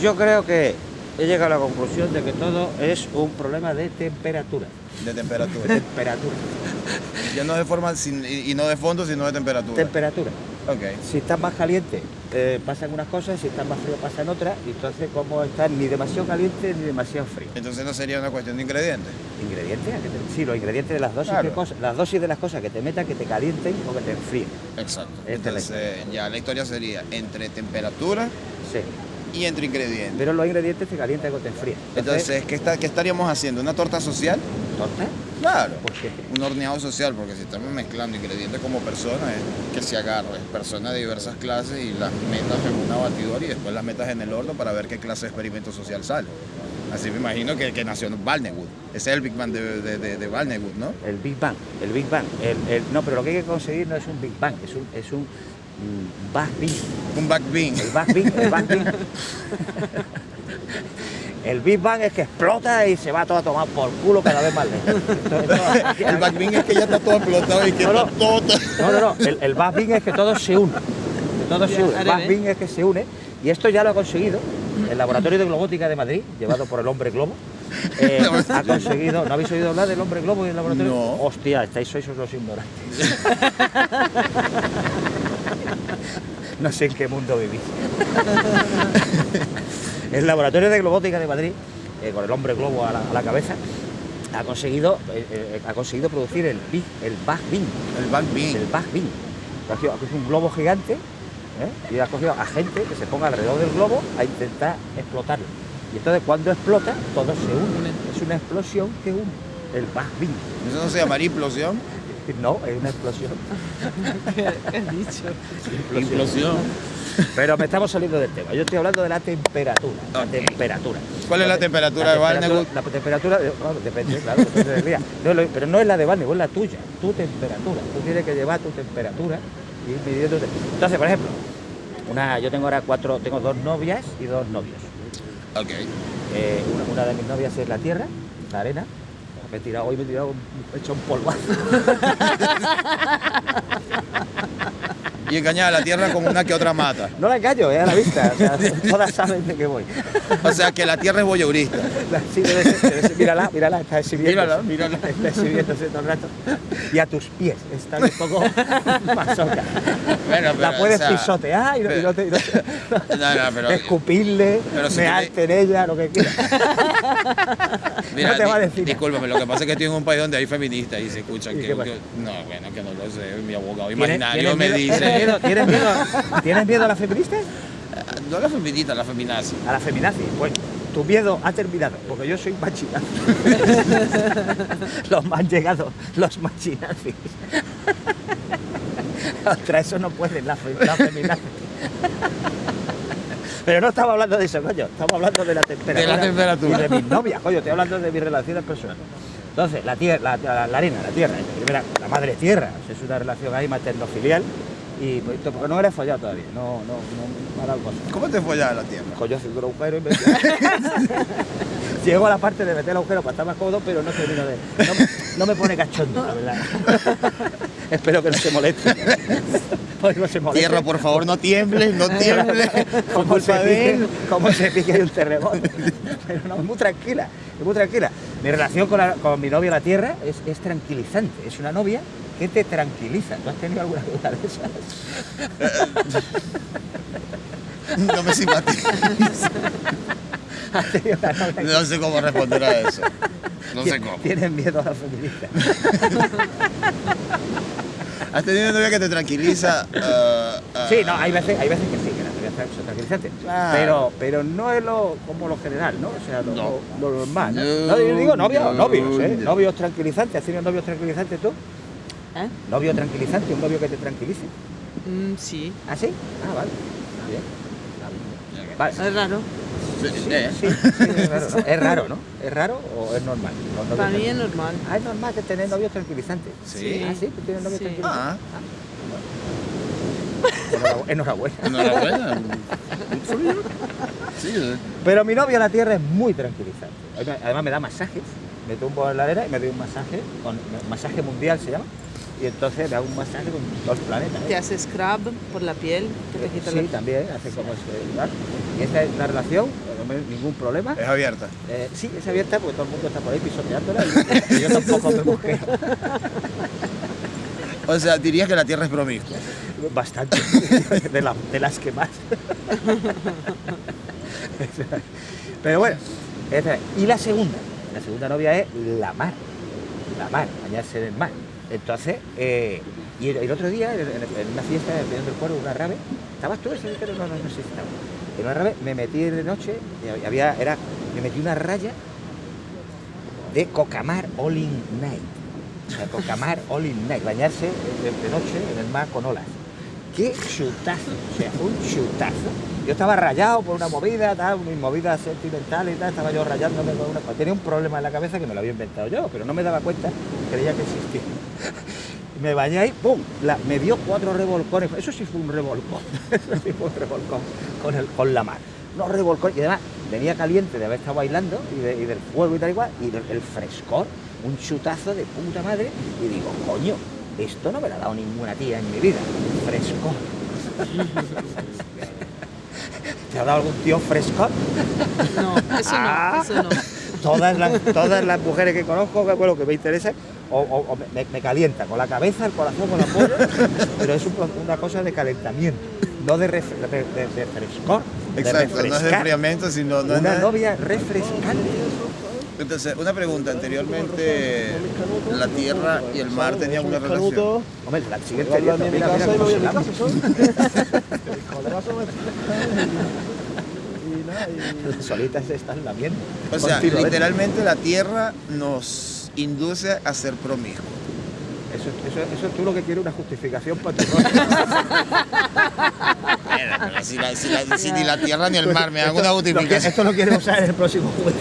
Yo creo que he llegado a la conclusión de que todo es un problema de temperatura. De temperatura. Temperatura. ya no de forma, sin- y y no de fondo, sino de temperatura. Temperatura. ok. Si estás más caliente, eh, pasan unas cosas, si estás más frío, pasan otras. Y entonces, como estás ni demasiado caliente ni demasiado frío. Entonces no sería una cuestión de ingredientes. ¿Ingredientes? ¿A qué te- Sí, los ingredientes de las dosis, Claro. de cosas, las dosis de las cosas que te metan, que te calienten o que te enfríen. Exacto. Esta es la Entonces ya la historia sería entre temperatura Sí. Y entre ingredientes. Pero los ingredientes te calientan o te enfrían. Entonces, ¿qué, está- qué estaríamos haciendo? ¿Una torta social? ¿torta? Claro. ¿Por qué? Un horneado social, porque si estamos mezclando ingredientes como personas, es que se agarre personas de diversas clases y las metas en una batidora y después las metas en el horno para ver qué clase de experimento social sale. Así me imagino que, que nació en Balnewood. Ese es el Big Bang de, de, de, de Balnewood, ¿no? El Big Bang, el Big Bang. El, el- no, pero lo que hay que conseguir no es un Big Bang, es un, es un Big Bang. Un Back Bean. El Big Bang, el Big Bang. El Big Bang es que explota y se va todo a tomar por culo cada vez más lejos. El Back Bean es que ya está todo explotado y que No, no. está todo... No, no, no. El, el Big Bang es que todo se une. Que todo se une. El Big. Bang es que se une. Y esto ya lo ha conseguido el Laboratorio de Globótica de Madrid, llevado por el Hombre Globo. eh, ha conseguido. ¿No habéis oído hablar del Hombre Globo y el laboratorio? No. Hostia, estáis sois los ignorantes. no sé en qué mundo vivís. el Laboratorio de Globótica de Madrid, eh, con el Hombre Globo a la, a la cabeza, ha conseguido, eh, eh, ha conseguido producir el Big, el Big Bang. El Back Bean. El Big Bang. Ha cogido, un globo gigante y ha cogido a gente que se ponga alrededor del globo a intentar explotarlo. Y entonces cuando explota, todo se une. Es una explosión que une. El Big Bang. Eso no se llamaría implosión. No, es una explosión. ¿Qué has dicho? Implosión. Pero me estamos saliendo del tema. Yo estoy hablando de la temperatura. La temperatura. ¿Cuál es la temperatura de Barnewood? La temperatura, de- bueno, depende, claro, depende del día. No, lo- pero no es la de Barnewood, es la tuya, tu temperatura. Tú tienes que llevar tu temperatura y ir midiendo. Entonces, por ejemplo, una, yo tengo ahora cuatro, tengo dos novias y dos novios. Ok. Eh, una, una de mis novias es la tierra, la arena. Me he tirado, hoy me he tirado, he hecho un polvazo. Y engañar a la tierra con una que otra mata. No la engaño, es a la vista. O sea, todas saben de qué voy. O sea que la tierra es voyeurista. Sí, debe ser, debe ser. Mírala, mírala, está exhibiendo. Mírala, mírala. Está exhibiéndose todo el rato. Y a tus pies, está un poco masoca. Bueno, pero, La puedes o sea, pisotear y no, y no te, y no te- No, no, pero- escupirle, si mearte en ella, lo que quieras. Mira, no te va a decir. Discúlpame, lo que pasa es que estoy en un país donde hay feministas y se escuchan ¿Y que, que- No, bueno, que no lo sé. Mi abogado ¿Tienes- imaginario me dice. ¿Tienes miedo, tienes miedo, ¿tienes miedo a la feminista? No a la feminista, la feminazi. A la feminazi. Bueno, tu miedo ha terminado, porque yo soy machinazi. los más llegados, los machinazis. Contra eso no pueden la, fe- la feminazi. Pero no estamos hablando de eso, coño. Estamos hablando de la temperatura. De la temperatura. Y de mis novias, coño. Estoy hablando de mis relaciones personales. Entonces, la, tierra, la, la- la arena, la tierra, la madre tierra. Es una relación ahí materno-filial. Y pues, porque no me la he follado todavía. No, no, no me ha dado cosa. ¿Cómo te follas la tierra? Coño, haciendo un agujero y me... Llego a la parte de meter el agujero para estar más cómodo, pero no termino de... No, me- no me pone cachondo, la verdad. Espero que no se moleste. Hoy no se moleste. Tierra, por favor, no tiembles, no tiembles. Como se, pique, como se pique hay un terremoto. Pero no, es muy tranquila, es muy tranquila. Mi relación con, la- con mi novia la tierra es, es tranquilizante. Es una novia que te tranquiliza. ¿Tú has tenido alguna duda de esas? No me simpatiza. ¿Has tenido una novia que- No sé cómo responder a eso. No sé cómo. Tienes miedo a la feminista. ¿Has tenido una novia que te tranquiliza? ah, ah, Sí, no, hay veces, hay veces que sí, que las novias son tranquilizantes. Claro. Pero, pero no es lo, como lo general, ¿no? O sea, lo, No. lo- lo normal. ¿no? No, No, yo digo novios, no, novios, ¿eh? no. Novios tranquilizantes. ¿Has tenido novios tranquilizantes tú? ¿Eh? ¿Novio tranquilizante? ¿Un novio que te tranquilice? Mm, sí. ¿Ah, sí? Ah, vale. Bien. Vale. Es raro. Sí, Sí, eh. sí, sí, es raro, ¿no? ¿Es raro, no? ¿Es raro o es normal? Para mí es normal. Ah, es normal que tener novios tranquilizantes. Sí. Ah, sí, tú tienes novios Sí. tranquilizantes. Ah, Enhorabu- Enhorabuena. enhorabuena. Sí, eh. Pero mi novia la tierra es muy tranquilizante. Además- Además me da masajes, me tumbo en la arena y me doy un masaje, con, masaje mundial se llama. Y entonces me hago un masaje con dos planetas. ¿eh? Te hace scrub por la piel, que te quita Sí, la también, hace como este, claro. Y esta es la relación, no me- ningún problema. Es abierta. Eh, sí, es abierta porque todo el mundo está por ahí pisoteándola y, y yo tampoco me busqué O sea, dirías que la Tierra es promiscua. bastante, de, la- de las que más. Pero bueno, es. y la segunda, la segunda novia es la mar, la mar, bañarse en el mar. Entonces, eh, y el, otro día, en, una fiesta en el Pueblo, una rave, ¿estabas tú ese día? No, no, no sé si estaba. En una rave me metí de noche, había, era, me metí una raya de Cocamar All in Night. O sea, Cocamar All in Night, bañarse de, noche en el mar con olas. ¡Qué chutazo! O sea, un chutazo. Yo estaba rayado por una movida, tal, mis movidas sentimentales y tal, estaba yo rayándome con una... Tenía un problema en la cabeza que me lo había inventado yo, pero no me daba cuenta, creía que existía. Me bañé ahí, ¡pum! La- me dio cuatro revolcones. Eso sí fue un revolcón. Eso sí fue un revolcón con, el, con la mar. Unos revolcones. Y además venía caliente de haber estado bailando y, de- y del fuego y tal igual. Y del- el frescor, un chutazo de puta madre. Y digo, coño, esto no me lo ha dado ninguna tía en mi vida. Frescor. ¿Te ha dado algún tío frescor? No, eso Ah. no, eso no. todas las, todas las mujeres que conozco, que bueno, que me interesa, o, o- o me, me calienta con la cabeza, el corazón, con la polla, pero es un una cosa de calentamiento, no de, ref- de, de- de frescor, de Exacto, no es de enfriamiento, sino... No Una novia refrescante. Entonces, una pregunta. Anteriormente, la Tierra y el mar tenían una relación. Hombre, la siguiente mira, mira. Las solitas se están lamiendo. O sea, literalmente la Tierra nos induce a ser promiscuos. Eso, eso, eso tú lo que quieres es una justificación para tu pero si, la- si la- si ni la Tierra ni el mar me dan Esto- una justificación. Esto lo quieres usar en el próximo juicio.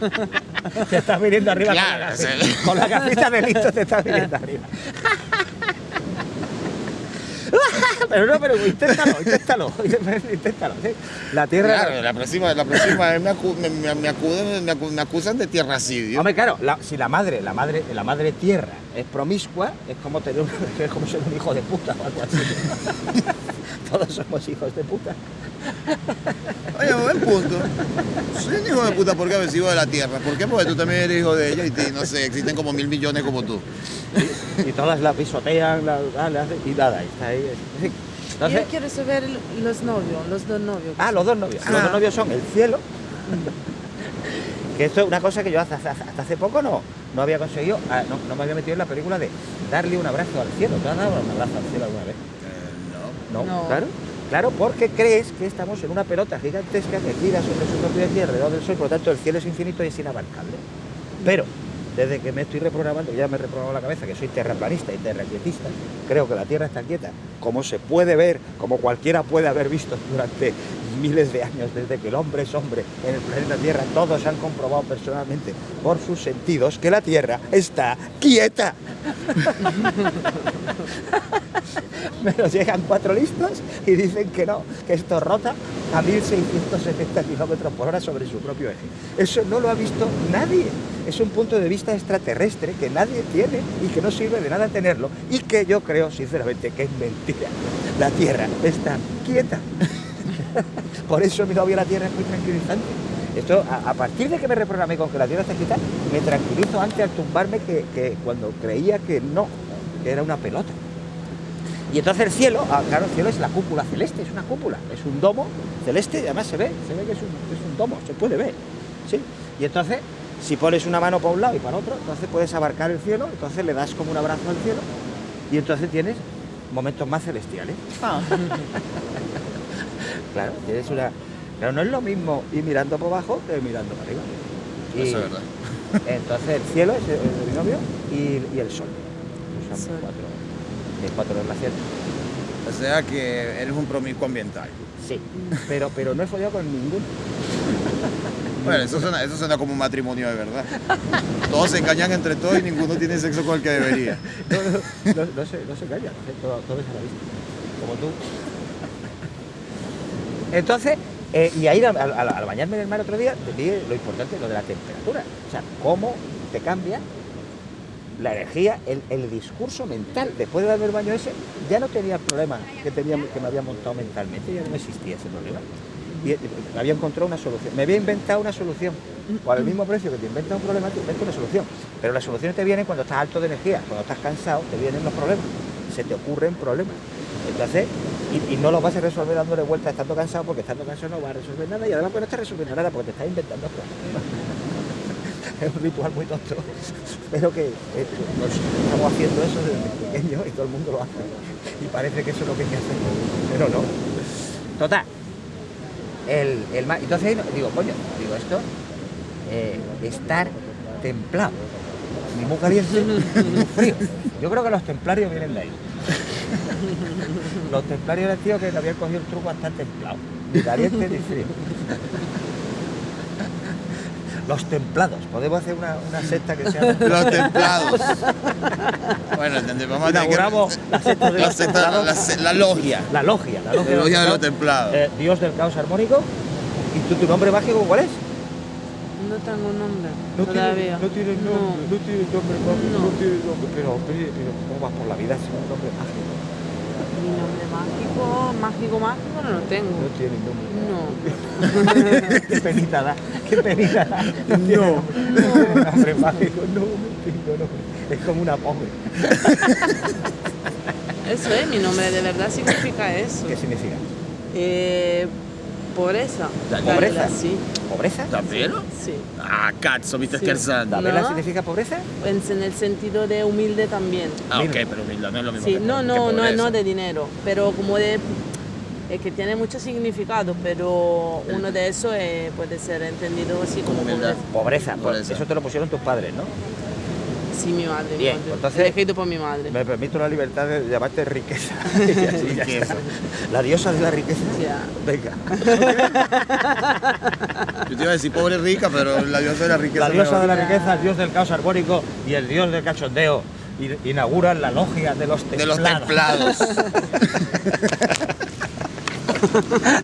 te estás viniendo arriba con, la Claro, gafita, sí. con la gafita de listo, te estás viniendo arriba. Pero no, pero inténtalo, inténtalo, inténtalo. ¿sí? La tierra. Claro, la próxima, la próxima me, acu- me, me- me acuden- me acu- me acusan de tierracidio. Hombre, claro, la- si la madre, la madre, la madre tierra es promiscua, es como tener un, es como ser un hijo de puta o algo así. Todos somos hijos de puta. Oye, buen punto. Soy un hijo de puta porque haber sido de la Tierra. ¿Por qué? Porque tú también eres hijo de ella y te- no sé, existen como mil millones como tú. Y todas la pisotean, la, la- la hacen- y nada, y está ahí. Entonces, Yo quiero saber los novios, los dos novios. Ah, los dos novios. Los Ah. dos novios son el cielo. Que esto es una cosa que yo hasta, hasta- hasta hace poco no, no había conseguido, ah, no, no me había metido en la película de darle un abrazo al cielo. ¿Te has dado un abrazo al cielo alguna vez? No, No. claro. Claro, porque crees que estamos en una pelota gigantesca que gira sobre su propio eje alrededor del sol, por lo tanto el cielo es infinito y es inabarcable. Pero desde que me estoy reprogramando, ya me he reprogramado la cabeza, que soy terraplanista y terraquietista, creo que la Tierra está quieta, como se puede ver, como cualquiera puede haber visto durante miles de años, desde que el hombre es hombre en el planeta Tierra, todos han comprobado personalmente por sus sentidos que la Tierra está quieta. Me nos llegan cuatro listos y dicen que no, que esto rota a 1670 kilómetros por hora sobre su propio eje. Eso no lo ha visto nadie. Es un punto de vista extraterrestre que nadie tiene y que no sirve de nada tenerlo y que yo creo sinceramente que es mentira. La Tierra está quieta. Por eso mi novia la Tierra es muy tranquilizante. Esto, a, partir de que me reprogramé con que la Tierra está quieta, me tranquilizo antes al tumbarme que, que cuando creía que no, que era una pelota. Y entonces el cielo, ah, claro, el cielo es la cúpula celeste, es una cúpula, es un domo celeste y además se ve, se ve que es un, es un domo, se puede ver. ¿sí? Y entonces, si pones una mano para un lado y para otro, entonces puedes abarcar el cielo, entonces le das como un abrazo al cielo y entonces tienes momentos más celestiales. Claro, tienes una. Pero no es lo mismo ir mirando por abajo que mirando para arriba. Y Eso es verdad. Entonces el cielo es el, el binomio y, y el sol. Son Sol. cuatro, mis cuatro relaciones. O sea que eres un promiscuo ambiental. Sí, pero, pero no he follado con ninguno. Bueno, eso suena, eso suena como un matrimonio de verdad. Todos se engañan entre todos y ninguno tiene sexo con el que debería. No, no, no, no se, no se calla, todo, todo es a la vista, como tú. Entonces, eh, y ahí al, al- al bañarme en el mar otro día, te vi lo importante, lo de la temperatura. O sea, cómo te cambia la energía, el, el discurso mental. Después de darme el baño ese, ya no tenía el problema que, tenía, que me había montado mentalmente, ya no existía ese problema. Y eh, me había encontrado una solución. Me había inventado una solución. O al mismo precio que te inventas un problema, te inventas una solución. Pero las soluciones te vienen cuando estás alto de energía, cuando estás cansado, te vienen los problemas. Se te ocurren problemas. Entonces, y, no los vas a resolver dándole vueltas estando cansado, porque estando cansado no vas a resolver nada y además pues no estás resolviendo nada porque te estás inventando problemas. Es un ritual muy tonto, pero que eh, estamos haciendo eso desde pequeño y todo el mundo lo hace. Y parece que eso es lo que hay que hacer, pero no. Total. El, el entonces digo, coño, digo esto, eh, estar templado, ni muy caliente ni frío. Yo creo que los templarios vienen de ahí. Los templarios eran tíos que le habían cogido el truco a estar templado, ni caliente ni frío. Los templados, podemos hacer una, una secta que sea Los templados. bueno, entendés, vamos a tener que- Inauguramos la secta de la, la la logia. La logia, la logia, La logia de los templados. Eh, Dios del caos armónico. ¿Y tú, tu nombre mágico cuál es? No tengo nombre No todavía. tiene, no tiene No. nombre, no tiene nombre mágico, No. no tiene nombre. Pero, pero, pero ¿cómo vas por la vida sin un nombre mágico? Mi nombre mágico, mágico, mágico no lo tengo. No tiene nombre. No. qué penita da, qué penita da. No. tiene nombre mágico, no, no tengo nombre. Es como una pobre. Eso es, mi nombre de verdad significa eso. ¿Qué significa? Eh, pobreza. ¿Pobreza? Sí, ¿Pobreza? ¿Davvero? sí. Ah, cazzo, mi Sì. scherzando. No. ¿Vela significa pobreza? En, en el sentido de humilde también. Ah, ok, pero humildad no es lo mismo Sí, que, no, que no, no, no de dinero, pero como de es que tiene mucho significado, pero uno de esos eh, puede ser entendido así como pobreza. Pobreza, Pobreza. eso te lo pusieron tus padres, ¿no? Sí, mi madre. Bien, mi madre. entonces- Elegido por mi madre. Me permito la libertad de llamarte riqueza. Y así ya Riqueza. está. La diosa de la riqueza. Ya. Venga. Yo te iba a decir pobre rica, pero la diosa de la riqueza. La diosa de la riqueza, el dios del caos armónico y el dios del cachondeo inauguran la logia de los de los templados. templados.